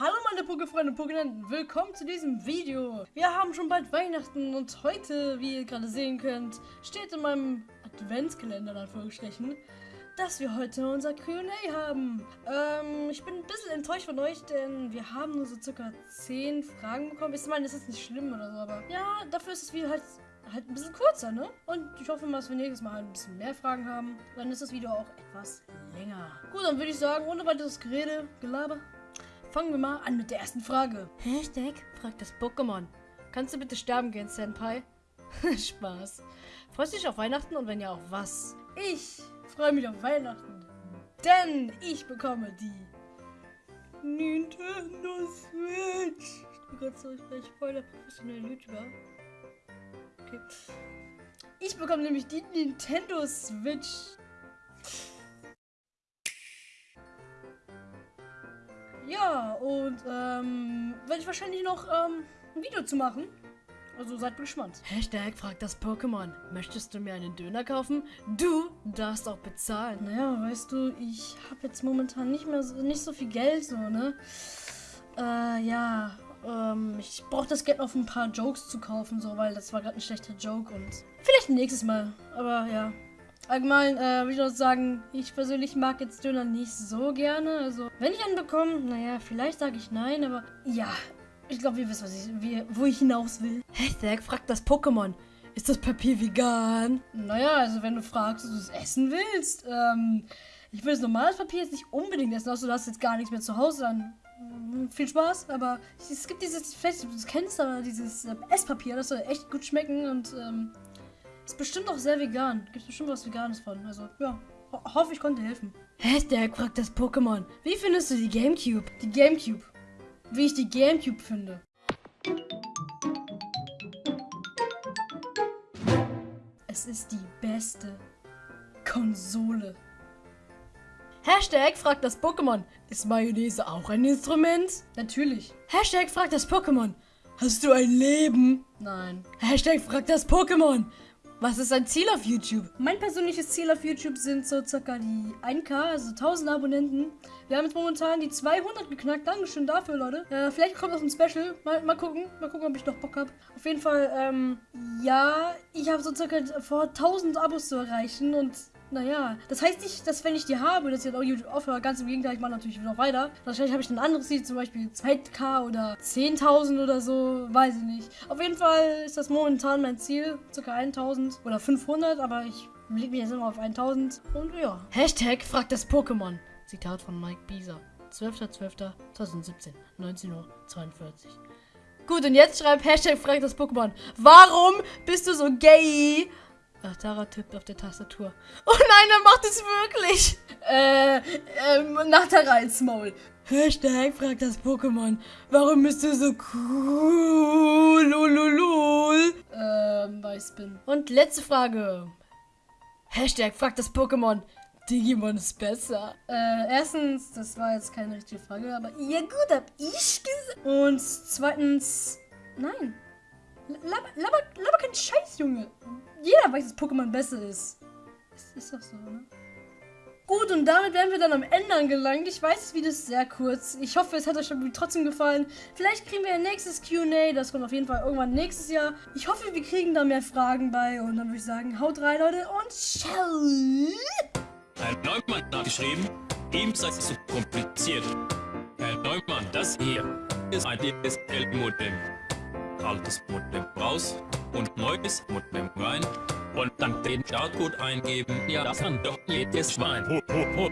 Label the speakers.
Speaker 1: Hallo meine Pokefreunde und Pokenenten, willkommen zu diesem Video. Wir haben schon bald Weihnachten und heute, wie ihr gerade sehen könnt, steht in meinem Adventskalender in Anführungsstrichen, dass wir heute unser Q&A haben. Ähm, ich bin ein bisschen enttäuscht von euch, denn wir haben nur so circa 10 Fragen bekommen. Ich meine, das ist nicht schlimm oder so, aber ja, dafür ist das Video halt halt ein bisschen kurzer, ne? Und ich hoffe mal, dass wir nächstes Mal ein bisschen mehr Fragen haben. Dann ist das Video auch etwas länger. Gut, dann würde ich sagen, ohne weiteres Gerede, Gelaber, fangen wir mal an mit der ersten Frage. Hashtag fragt das Pokémon. Kannst du bitte sterben gehen, Senpai? Spaß. Freust du dich auf Weihnachten und wenn ja, auf was? Ich freue mich auf Weihnachten, denn ich bekomme die Nintendo Switch. Ich bin gerade so, ich bin voll der professionelle YouTuber. Okay. Ich bekomme nämlich die Nintendo Switch. Ja, und ähm, werde ich wahrscheinlich noch ähm, ein Video zu machen. Also seid gespannt. Hashtag fragt das Pokémon. Möchtest du mir einen Döner kaufen? Du darfst auch bezahlen. Naja, weißt du, ich habe jetzt momentan nicht mehr so, nicht so viel Geld, so, ne? Äh, ja. Ähm, ich brauche das Geld auf ein paar Jokes zu kaufen, so, weil das war gerade ein schlechter Joke und vielleicht nächstes Mal. Aber ja. Allgemein äh, würde ich noch sagen, ich persönlich mag jetzt Döner nicht so gerne. Also, wenn ich einen bekomme, naja, vielleicht sage ich nein, aber ja. Ich glaube, ihr wisst, was ich, wie, wo ich hinaus will. Hashtag fragt das Pokémon. Ist das Papier vegan? Naja, also wenn du fragst, ob du es essen willst. Ähm, ich will das normales Papier jetzt nicht unbedingt essen, außer du hast jetzt gar nichts mehr zu Hause, dann viel Spaß, aber es gibt dieses, vielleicht du kennst, aber dieses äh, Esspapier, das soll echt gut schmecken und ähm, ist bestimmt auch sehr vegan. Gibt bestimmt was Veganes von. Also, ja, ho hoffe ich konnte helfen. Hashtag fragt das Pokémon. Wie findest du die Gamecube? Die Gamecube. Wie ich die Gamecube finde. Es ist die beste Konsole Hashtag fragt das Pokémon. Ist Mayonnaise auch ein Instrument? Natürlich. Hashtag fragt das Pokémon. Hast du ein Leben? Nein. Hashtag fragt das Pokémon. Was ist dein Ziel auf YouTube? Mein persönliches Ziel auf YouTube sind so circa die 1K, also 1000 Abonnenten. Wir haben jetzt momentan die 200 geknackt. Dankeschön dafür, Leute. Äh, vielleicht kommt noch ein Special. Mal, mal gucken. Mal gucken, ob ich noch Bock habe. Auf jeden Fall, ähm, ja, ich habe so circa vor 1000 Abos zu erreichen und naja, das heißt nicht, dass wenn ich die habe, dass ich dann auch YouTube aufhöre. Ganz im Gegenteil, ich mache natürlich noch weiter. Wahrscheinlich habe ich ein anderes Ziel, zum Beispiel 2K oder 10.000 oder so, weiß ich nicht. Auf jeden Fall ist das momentan mein Ziel, ca. 1.000 oder 500, aber ich lege mich jetzt immer auf 1.000 und ja. Hashtag fragt das Pokémon. Zitat von Mike Bieser. 12.12.2017, 19.42 Uhr. Gut, und jetzt schreibt Hashtag fragt das Pokémon. Warum bist du so gay? Ach, Tara tippt auf der Tastatur. Oh nein, er macht es wirklich. Äh, ähm, nach Tara ins Maul. Hashtag fragt das Pokémon. Warum bist du so cool? Lululul. Ähm, weiß bin. Und letzte Frage. Hashtag fragt das Pokémon. Digimon ist besser. Äh, erstens, das war jetzt keine richtige Frage, aber ja gut, hab ich gesagt. Und zweitens, nein. Laber, laber, laber kein Scheiß, Junge. Jeder weiß, dass Pokémon besser ist. Ist, ist doch so, ne? Gut, und damit wären wir dann am Ende angelangt. Ich weiß, das Video ist sehr kurz. Ich hoffe, es hat euch trotzdem gefallen. Vielleicht kriegen wir ein nächstes Q&A. Das kommt auf jeden Fall irgendwann nächstes Jahr. Ich hoffe, wir kriegen da mehr Fragen bei. Und dann würde ich sagen, haut rein, Leute, und ciao.
Speaker 2: Herr Neumann hat geschrieben, ihm sei es zu kompliziert. Herr Neumann, das hier ist ein DSL-Modem altes Modem raus und neues Modem rein und dann den Startcode eingeben. Ja, das kann doch jedes Schwein. Ho, ho, ho.